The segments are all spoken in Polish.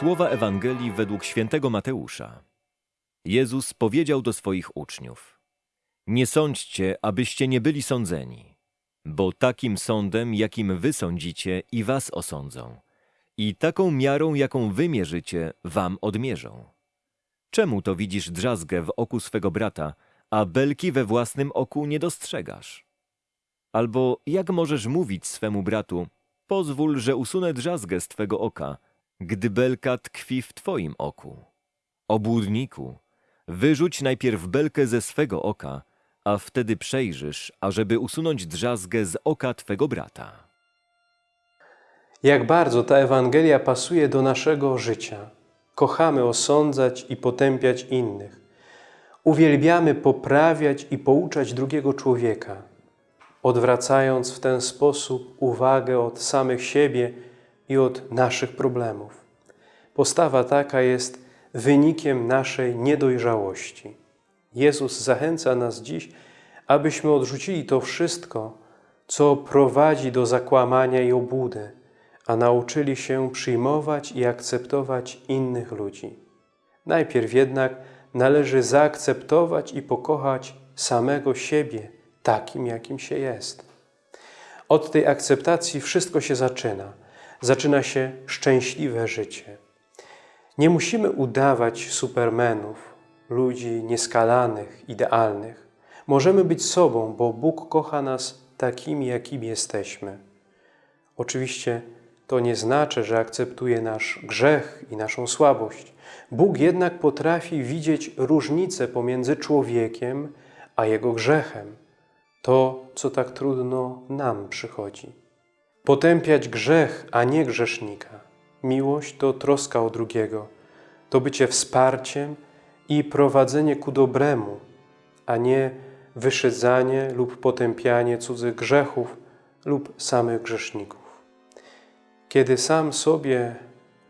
Słowa Ewangelii według świętego Mateusza. Jezus powiedział do swoich uczniów: Nie sądźcie, abyście nie byli sądzeni, bo takim sądem, jakim wy sądzicie, i was osądzą, i taką miarą, jaką wy mierzycie, wam odmierzą. Czemu to widzisz drzazgę w oku swego brata, a belki we własnym oku nie dostrzegasz? Albo jak możesz mówić swemu bratu, pozwól, że usunę drzazgę z twego oka, gdy belka tkwi w twoim oku? Obłudniku, wyrzuć najpierw belkę ze swego oka, a wtedy przejrzysz, ażeby usunąć drzazgę z oka twego brata. Jak bardzo ta Ewangelia pasuje do naszego życia. Kochamy osądzać i potępiać innych. Uwielbiamy poprawiać i pouczać drugiego człowieka, odwracając w ten sposób uwagę od samych siebie i od naszych problemów. Postawa taka jest wynikiem naszej niedojrzałości. Jezus zachęca nas dziś, abyśmy odrzucili to wszystko, co prowadzi do zakłamania i obłudy, a nauczyli się przyjmować i akceptować innych ludzi. Najpierw jednak należy zaakceptować i pokochać samego siebie takim, jakim się jest. Od tej akceptacji wszystko się zaczyna. Zaczyna się szczęśliwe życie. Nie musimy udawać supermenów, ludzi nieskalanych, idealnych. Możemy być sobą, bo Bóg kocha nas takimi, jakimi jesteśmy. Oczywiście to nie znaczy, że akceptuje nasz grzech i naszą słabość. Bóg jednak potrafi widzieć różnicę pomiędzy człowiekiem a jego grzechem. To, co tak trudno nam przychodzi. Potępiać grzech, a nie grzesznika. Miłość to troska o drugiego, to bycie wsparciem i prowadzenie ku dobremu, a nie wyszydzanie lub potępianie cudzych grzechów lub samych grzeszników. Kiedy sam sobie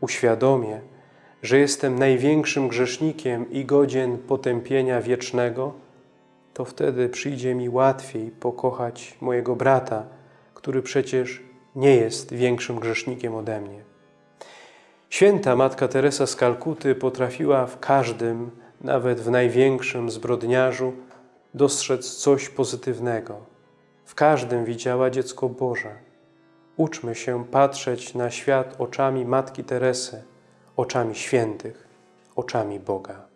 uświadomię, że jestem największym grzesznikiem i godzien potępienia wiecznego, to wtedy przyjdzie mi łatwiej pokochać mojego brata, który przecież nie jest większym grzesznikiem ode mnie. Święta Matka Teresa z Kalkuty potrafiła w każdym, nawet w największym zbrodniarzu, dostrzec coś pozytywnego. W każdym widziała dziecko Boże. Uczmy się patrzeć na świat oczami Matki Teresy, oczami świętych, oczami Boga.